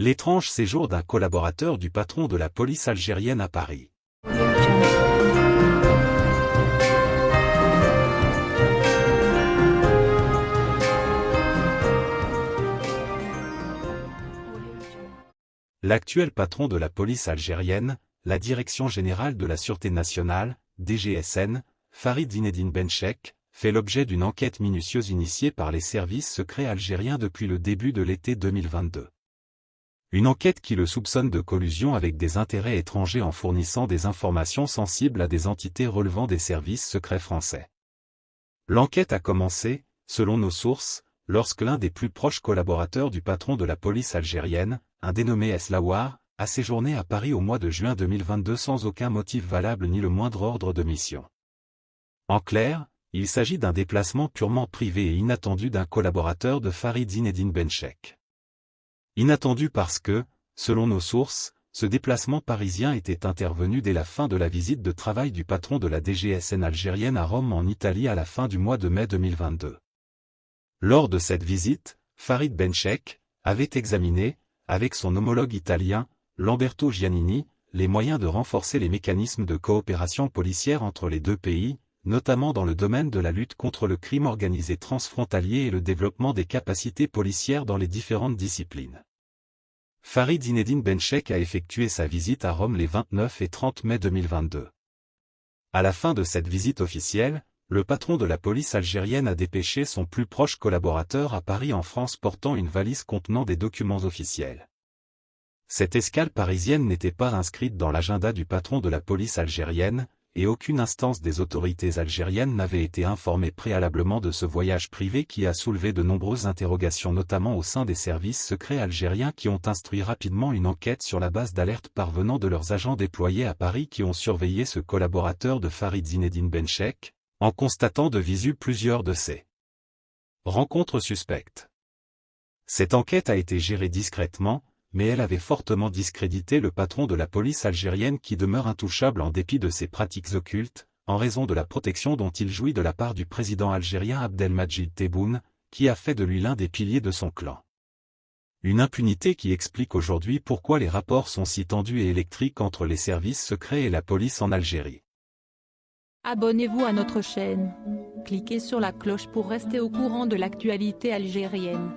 L'étrange séjour d'un collaborateur du patron de la police algérienne à Paris. L'actuel patron de la police algérienne, la Direction générale de la Sûreté nationale, DGSN, Farid Zinedine Benchek, fait l'objet d'une enquête minutieuse initiée par les services secrets algériens depuis le début de l'été 2022. Une enquête qui le soupçonne de collusion avec des intérêts étrangers en fournissant des informations sensibles à des entités relevant des services secrets français. L'enquête a commencé, selon nos sources, lorsque l'un des plus proches collaborateurs du patron de la police algérienne, un dénommé Eslawar, a séjourné à Paris au mois de juin 2022 sans aucun motif valable ni le moindre ordre de mission. En clair, il s'agit d'un déplacement purement privé et inattendu d'un collaborateur de Farid Zinedine Benchek. Inattendu parce que, selon nos sources, ce déplacement parisien était intervenu dès la fin de la visite de travail du patron de la DGSN algérienne à Rome en Italie à la fin du mois de mai 2022. Lors de cette visite, Farid Benchek avait examiné, avec son homologue italien, Lamberto Giannini, les moyens de renforcer les mécanismes de coopération policière entre les deux pays, notamment dans le domaine de la lutte contre le crime organisé transfrontalier et le développement des capacités policières dans les différentes disciplines. Farid Zinedine Benchek a effectué sa visite à Rome les 29 et 30 mai 2022. À la fin de cette visite officielle, le patron de la police algérienne a dépêché son plus proche collaborateur à Paris en France portant une valise contenant des documents officiels. Cette escale parisienne n'était pas inscrite dans l'agenda du patron de la police algérienne, et aucune instance des autorités algériennes n'avait été informée préalablement de ce voyage privé qui a soulevé de nombreuses interrogations notamment au sein des services secrets algériens qui ont instruit rapidement une enquête sur la base d'alerte parvenant de leurs agents déployés à Paris qui ont surveillé ce collaborateur de Farid Zinedine Benchek, en constatant de visu plusieurs de ces rencontres suspectes. Cette enquête a été gérée discrètement, mais elle avait fortement discrédité le patron de la police algérienne qui demeure intouchable en dépit de ses pratiques occultes, en raison de la protection dont il jouit de la part du président algérien Abdelmajid Tebboune, qui a fait de lui l'un des piliers de son clan. Une impunité qui explique aujourd'hui pourquoi les rapports sont si tendus et électriques entre les services secrets et la police en Algérie. Abonnez-vous à notre chaîne. Cliquez sur la cloche pour rester au courant de l'actualité algérienne.